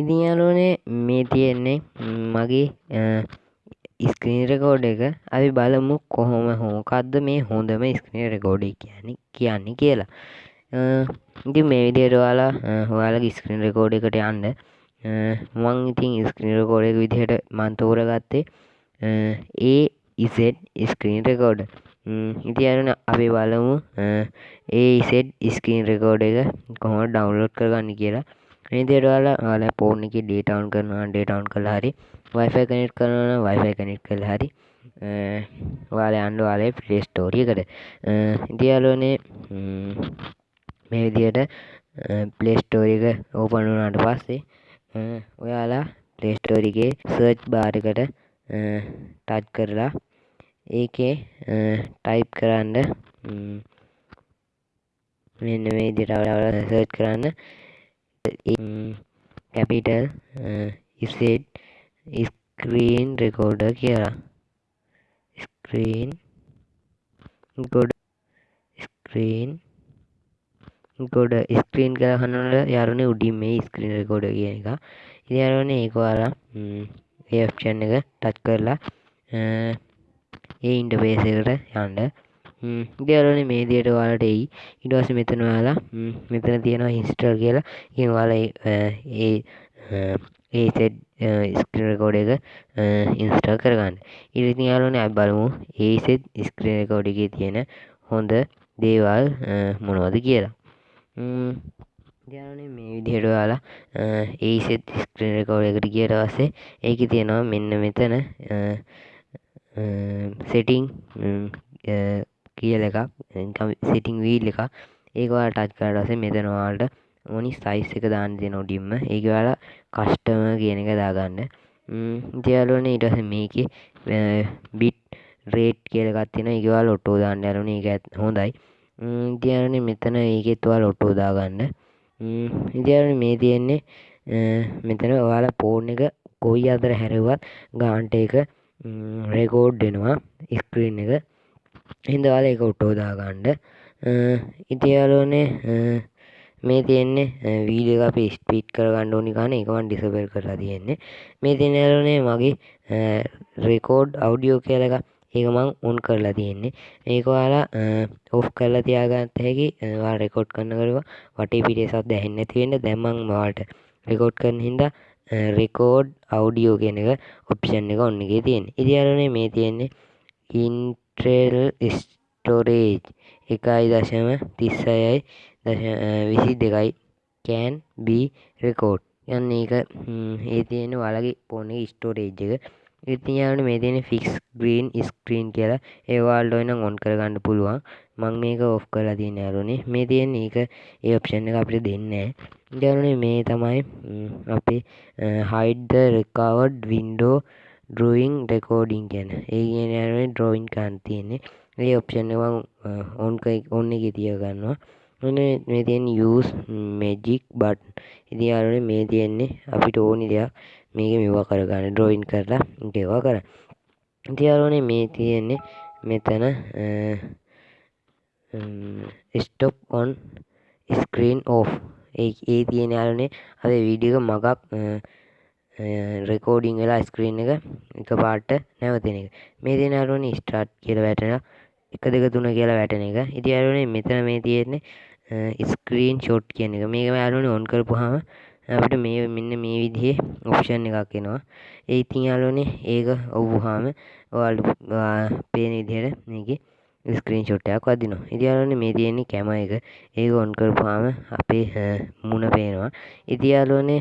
ඉතින් යාළුවනේ මේ තියෙන්නේ මගේ ස්ක්‍රීන් රෙකෝඩ් එක. අපි බලමු කොහොම හෝකක්ද මේ හොඳම ස්ක්‍රීන් රෙකෝඩ් කියන්නේ කියන්නේ කියලා. ඉතින් මේ විදිහට ඔයාලා ඔයාලගේ ස්ක්‍රීන් රෙකෝඩ් එකට යන්න. මං ඉතින් ස්ක්‍රීන් රෙකෝඩ් එක විදිහට මං තෝරගත්තේ ඒ ඉසෙට් ස්ක්‍රීන් රෙකෝඩ්. ඉති අරන අපි බලමු ඒ ඉසෙට් ස්ක්‍රීන් රෙකෝඩ් එක කොහොම ඩවන්ලෝඩ් කරගන්න කියලා. විදිරවාල ල පෝර්ණ එක ඩේටවන් කරනවා ඩේටවන් කළ හරි වයිෆයි කනෙට් කරන වයිෆයි කනෙට් කළ හරි වාල අන්ඩ වාලේ පලේස්ටෝරියකට ඉතියාලෝනේ මේ විදියට පලේස්ටෝරික ඕපනුනාට පස්සේ ඔයාලා පලේස්ටෝරිගේ සර්ච් බාරිකට ටච් කරලා ඒකේ ටයිප් කරන්න මෙන්න මේ දිටවල සර්ච් කරන්න. කැපිටල් ඉසෙට් ස්ක්‍රීන් රෙකෝඩ කියලා ස්ක්‍රීන් ගොඩ ස්ක්‍රීන් ගොඩ ස්ක්‍රීන් කරහන්නට යරුණ උඩින් මේ ස්ක්‍රීන් රෙකෝඩ කියන එක. ඉතිරුවන ඒකවාලා ඒෂන් එක ටච් කරලා ඒ ඉන්ඩ පේසකට යන්ඩ දෙරන මේ දියට වාලට එයි. ඉඩවස මෙතන යාලා මෙතන තියෙනවා හිස්ටර් කියලා. ඉවාල ඒ ඒසෙට් ස්ක්‍රකෝඩ එක ඉන්ස්ටල් කරගන්න. ඉරිති යාලන ඇ බලමු ඒසෙත් ස්ක්‍රේකෝඩිගේ තියෙන හොඳ දේවල් මොනවද කියලා. ජන මේ විදිහට යාලා ඒසෙත් ස්ක්‍රේකෝඩ එකට කියට වස්සේ ඒක තියෙනවා මෙන්න මෙතන සෙටිං කියල එකක් සිටිං වීල් එක ඒකවා ටච් කරටසේ මෙතනවාල්ට ඕනි සයිස් එක දාන්න දෙ නොඩිම්ම ඒකවාලා කස්ටම කියන එක දාගන්න. ජයාලුවන ඉටස මේක බිට් රේට් කියලගත්තින ඒකවා ලොටෝ දාන්න ඇරුණ එක ඇත් හොඳයි. ඉතියරන මෙතන ඒකෙත්වා ලොටෝ දාගන්න. ඉතිරන මේ තියෙන්නේ මෙතන ඔයාලා පෝර්ණ එක කොයි අතර හැරවත් ගාන්ට එක රෙකෝඩ් දෙනවා ස්ක්‍රීන් එක. හිදවාල එක ඔට්ටෝදාගණ්ඩ ඉතියාලෝනේ මේ තියෙන්නේ වීඩිය අප ස්පීට් කරගන්න ඕනි ගන්න එකවන් ඩිසබල් කරලා තියෙන්නේ. මේ තිනරුනේ මගේ රෙකෝඩ් අවඩියෝ කියලක ඒක මං උන් කරලා තියෙන්නේ. ඒකවාලා ඔෆ් කරලා තියාගත්ත හැකි වා රෙකෝඩ් කරන්න කරුව. වටේ පිටේසත් දැහෙන්න තියෙන දැම්මං වාට රෙකෝඩ් කරන හින්දා රෙකෝඩ් අවඩියෝ කියන එක ඔප්ෂන් එක ඔන්නගේ තියෙන ඉදිරනේ මේ තියෙන්නේ ඉන්ට්‍රෙල් ස්ටෝරේජ් එකයි දශම තිස්සයයි විසි දෙකයි කෑන් බී රෙකෝඩ් යන්න ඒක ඒ තියෙන වලගේ පොනේ ස්ටෝරේජ් එක. ඉතියාට මේ තියෙන ෆික්ස් ග්‍රීන් ස්ක්‍රීන් කියලා. ඒවාල්ඩ ඔන්න ඔොන් කරගන්න පුළුවන්. මං මේක ඔෆ් කරලා තියන ඇරුණේ මේ තියෙන ඒක ඒ ඔප්ෂන් එක අපිට දෙන්න දැරුණේ මේ තමයි අපේ හයිඩ්ද රෙකවඩ් වින්ඩෝ ඩරුවන් රෙකෝඩිං ගැන. ඒ කියන ඩ්‍රෝයින් කාන් තියන්නේ. ඒ ඔප්ෂන් ඔවන් ඔන්න එක තිය ගන්නවා. ඔන මේ තියෙන් යස් මෙජික් බට් ඉදි අරුන මේ තියෙන්නේ අපිට ඕනි දෙයක්. මේක මෙවා කරගන්න ඩ්‍රෝයින් කරලා ගෙවා කර ඉතියාරුනේ මේ තියෙන්නේ මෙතන ස්ටොප් ඔන් ස්ක්‍රීන් ඕ් ඒ තියෙන යාලනේ අද වීඩියක මගක් රෙකෝඩිං වෙලා ස්ක්‍රීන් එක එක පාට්ට නැවතින එක. මේ දෙන අරුවනි ස්ටාට් කියල වැටෙන එක දෙක තුන කියලා වැටෙන එක. ඉති අරුණේ මෙතන මේ තියෙන්නේ ස්ක්‍රීන් ෂොට් කියන එක. මේක යාලුවන ඔන් කරපුහම අපිට මේ මෙන්න මේ විදිහේ ඔප්ෂන් එකක් එනවා. ඒ ඉතින් යාලුවනේ ඒක ඔව්වුහාම ඔයාලට පේන විදිහට මේක ස්ක්‍රීන් ෂොට්ටයක් වදිනවා. ඉතියාලන මේ තියෙන්නේ කැම එක. ඒක ඔන් කරපුහාම අපේ මුණ පේනවා. ඉතියාලුවනේ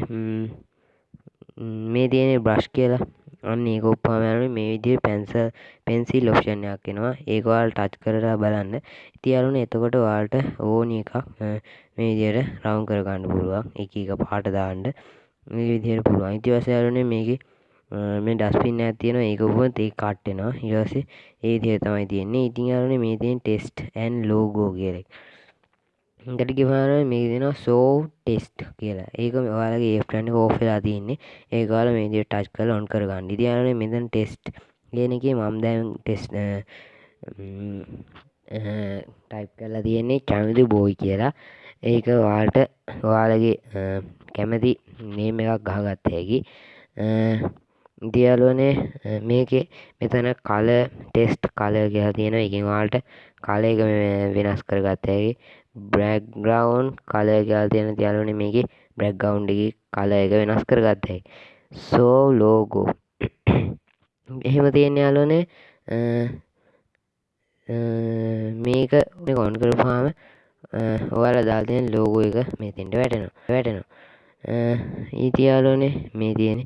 මේ තියෙන බ්‍රශ් කියලා. අන්න ඒක උප්පාමෑරුණ මේ විදිහේ පැන්සල් පෙන්සිල් ඔප්ෂන්යක් එනවා. ඒක ඔයාලට ටච් කරලා බලන්න. ඉතින් යාළුවනේ එතකොට ඔයාලට ඕනි එකක් මේ විදිහට රවුන්ඩ් කරගන්න පුළුවන්. එක එක පාට දාන්න. මේ විදිහට පුළුවන්. ඊට පස්සේ යාළුවනේ මේකේ මේ ඩස්බින් එකක් තියෙනවා. ඒක උපුවොත් ඒක කට් වෙනවා. ඊට පස්සේ ඒ විදිහට තමයි තියෙන්නේ. ඉතින් යාළුවනේ මේ තියෙන ටෙස්ට් ඇන්ඩ් ලෝගෝ කියලා එකට ගිහම මේ දෙනවා සෝව් ටෙස්ට් කියලා. ඒක ඔයාලගේ ඒ ප්ලෑන් එක ඕෆ් වෙලා තියෙන්නේ. ඒක ඔයාලා මේ විදිහට ටච් කරලා ඔන් කරගන්න. ඉතින් යාළුවනේ මෙතන ටෙස්ට් කියන එකේ මම දැන් ටෙස්ට් ටයිප් කරලා තියෙන්නේ චමිදු බෝයි කියලා. ඒක ඔයාලට ඔයාලගේ කැමති නේම් එකක් ගහගත්ත හැකි. ඉතින් යාළුවනේ මේකේ මෙතන කල ටෙස්ට් කල කියලා තියෙනවා එකෙන් ඔයාලට කල එක වෙනස් කරගත්ත හැකි බ්‍රැක්ග්‍රවුන්් කල කියලා තියෙන යාළුවනේ මේකේ බ්‍රැක්ග්‍රවුන්් එකේ කල එක වෙනස් කරගත්ත හැකි. සෝ ලෝගෝ එහෙම තියෙන යාළුවනේ මේක ඔන් කරපුහාම ඔයාලා දාලා තියෙන ලෝගෝ එක මෙතෙන්ට වැටෙනවා. වැටෙනවා. ඉතින් යාළුවනේ මේ තියෙන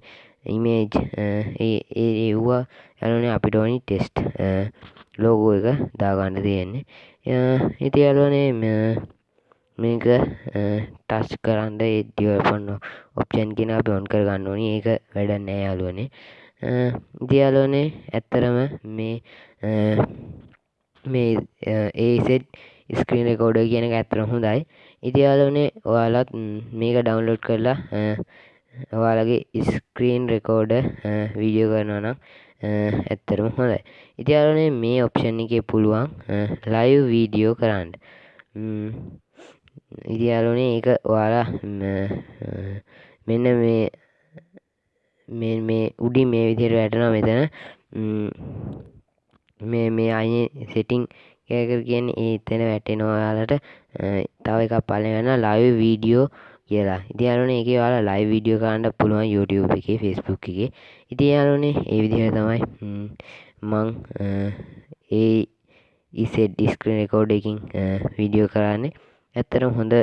ඉමේජ් uh, ඒ ඒවා යාළුවනේ අපිට ඕනි ටෙස්ට් ලෝගෝ uh, එක දාගන්න තියෙන්නේ. Uh, ඉතින් යාළුවනේ මේක ටච් කරන්න ඒ ඩිවලොපර් ඔප්ෂන් කියන අපි ඔන් කරගන්න ඕනි. ඒක වැඩක් නෑ යාළුවනේ. ඉතින් යාළුවනේ ඇත්තටම මේ මේ ඒසෙට් ස්ක්‍රීන් රෙකෝඩර් කියන එක ඇත්තටම හොඳයි. ඉතින් යාළුවනේ ඔයාලත් mm, මේක ඩවුන්ලෝඩ් කරලා ඔයාලගේ ස්ක්‍රීන් රෙකෝඩර් වීඩියෝ කරනවා නම් ඇත්තටම හොඳයි. ඉතින් යාළුවනේ මේ ඔප්ෂන් එකේ පුළුවන් ලයිව් වීඩියෝ කරන්න. ඉතින් යාළුවනේ ඒක ඔයාලා මෙන්න මේ මේ මේ උඩින් මේ විදිහට වැටෙනවා මෙතන. මේ මේ අයිනේ සෙටිං එක කියන්නේ ඒ එතන වැටෙනවා ඔයාලට තව එකක් පල්ලෙහාට යනවා ලයිව් වීඩියෝ කියලා. ඉතින් යාළුවනේ ඒකේ ඔයාලා ලයිව් වීඩියෝ කරන්න පුළුවන් YouTube එකේ Facebook එකේ. ඉතින් යාළුවනේ ඒ විදිහට තමයි මං ඒ ඉසෙට් ස්ක්‍රීන් රෙකෝඩර් එකකින් වීඩියෝ කරන්නේ. ඇත්තටම හොඳ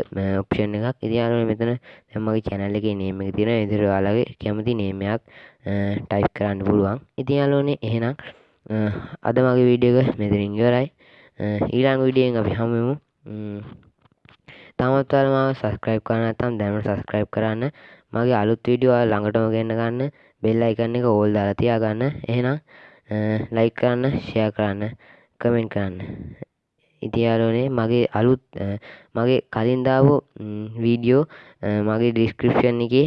ඔප්ෂන් එකක්. ඉතින් යාළුවනේ මෙතන දැන් මගේ channel එකේ name එක තියෙනවා. ඒ විදිහට ඔයාලගේ කැමති name එකක් type කරන්න පුළුවන්. ඉතින් යාළුවනේ එහෙනම් අද මගේ වීඩියෝ එක මෙතනින් ඉවරයි. ඊළඟ වීඩියෝෙන් අපි හමු වෙමු. තාමත් ඔයාලා මාව සබස්ක්‍රයිබ් කරලා නැත්නම් දැනට සබස්ක්‍රයිබ් කරන්න. මගේ අලුත් වීඩියෝ ඔයාලා ළඟටම ගෙන්න ගන්න. බෙල් අයිකන් එක ඕල් දාලා තියාගන්න. එහෙනම් ලයික් කරන්න, ෂෙයා කරන්න, කමෙන්ට් කරන්න. ඉතින් යාළුවනේ මගේ අලුත් මගේ කලින් දාපු වීඩියෝ මගේ ඩිස්ක්‍රිප්ෂන් එකේ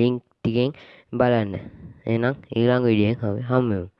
ලින්ක් ටිකෙන් බලන්න. එහෙනම් ඊළඟ වීඩියෝෙන් හමු වෙමු.